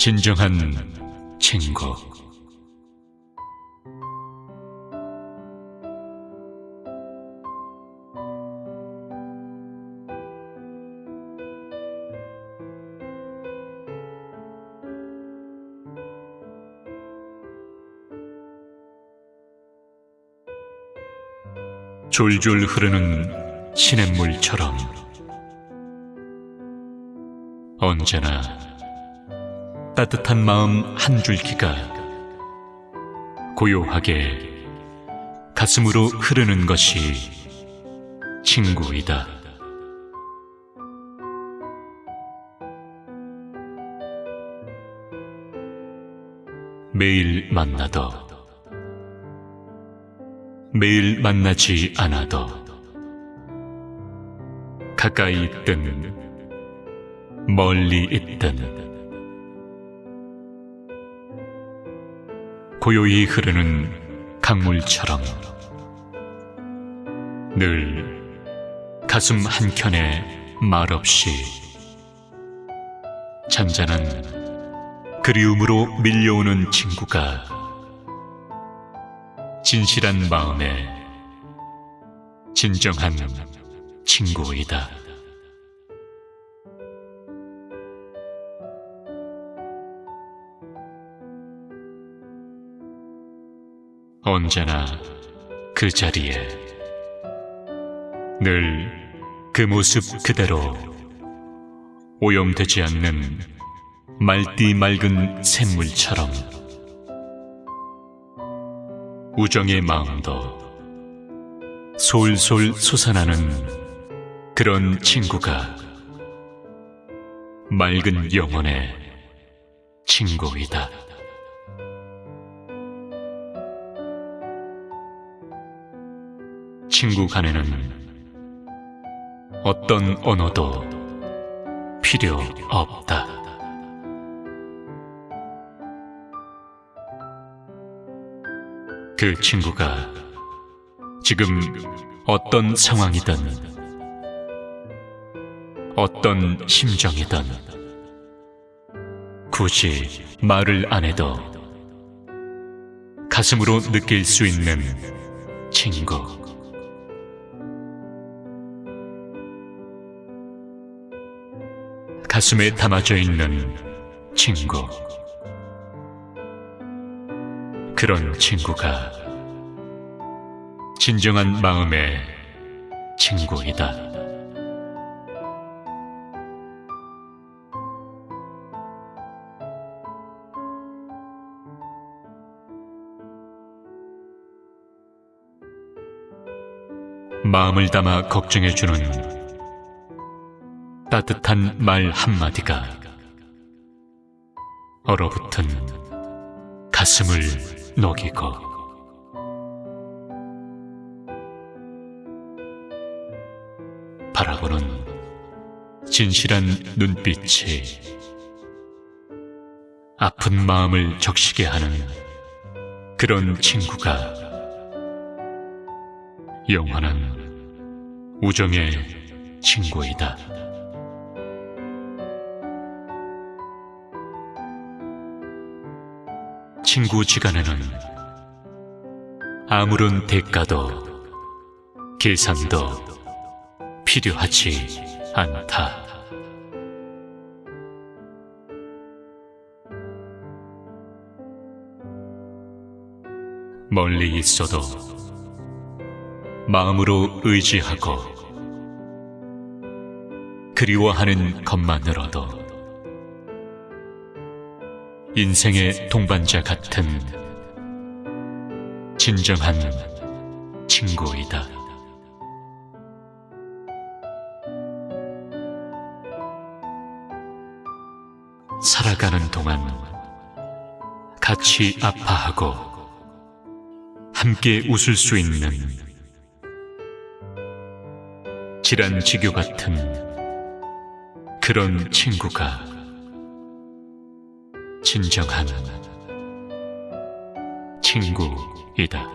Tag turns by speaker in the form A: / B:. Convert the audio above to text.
A: 진정한 친구. 졸졸 흐르는 시냇물처럼 언제나 따뜻한 마음 한 줄기가 고요하게 가슴으로 흐르는 것이 친구이다. 매일 만나도 매일 만나지 않아도 가까이 있든 멀리 있든 고요히 흐르는 강물처럼 늘 가슴 한켠에 말없이 잔잔한 그리움으로 밀려오는 친구가 진실한 마음에 진정한 친구이다. 언제나 그 자리에 늘 그 모습 그대로 오염되지 않는 말띠 맑은 샘물처럼 우정의 마음도 솔솔 솟아나는 그런 친구가 맑은 영혼의 친구이다. 친구 간에는 어떤 언어도 필요 없다. 그 친구가 지금 어떤 상황이든 어떤 심정이든 굳이 말을 안 해도 가슴으로 느낄 수 있는 친구. 가슴에 담아져 있는 친구. 그런 친구가 진정한 마음의 친구이다. 마음을 담아 걱정해주는 따뜻한 말 한마디가 얼어붙은 가슴을 녹이고 바라보는 진실한 눈빛이 아픈 마음을 적시게 하는 그런 친구가 영원한 우정의 친구이다. 친구 지간에는 아무런 대가도 계산도 필요하지 않다. 멀리 있어도 마음으로 의지하고 그리워하는 것만으로도 인생의 동반자 같은 진정한 친구이다. 살아가는 동안 같이 아파하고 함께 웃을 수 있는 질환 지교 같은 그런 친구가 진정한 친구이다.